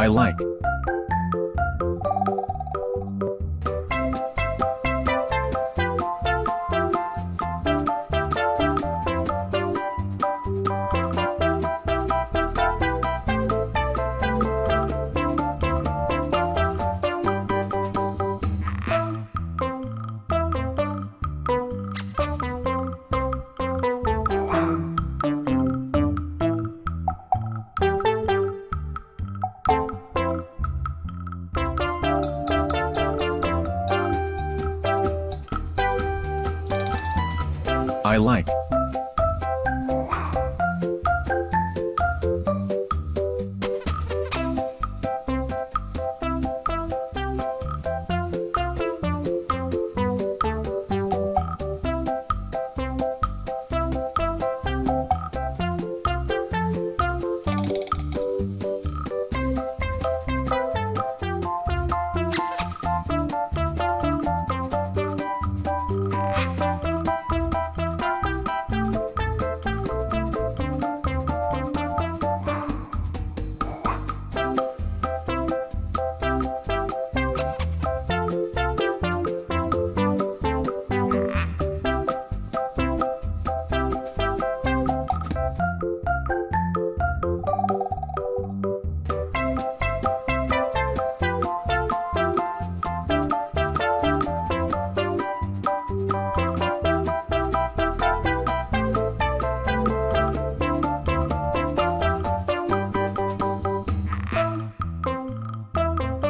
I like. I like.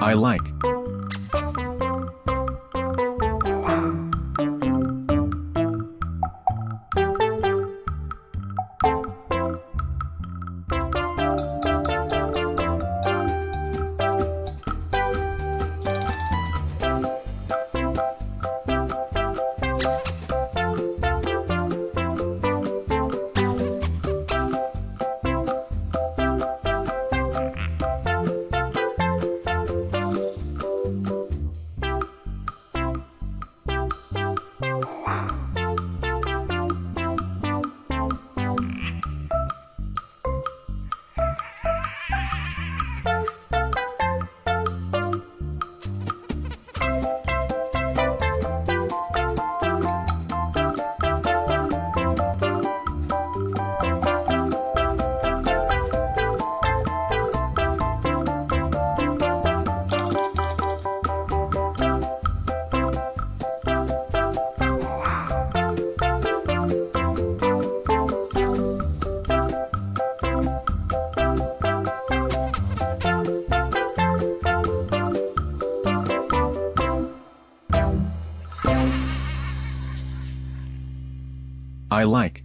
I like. I like.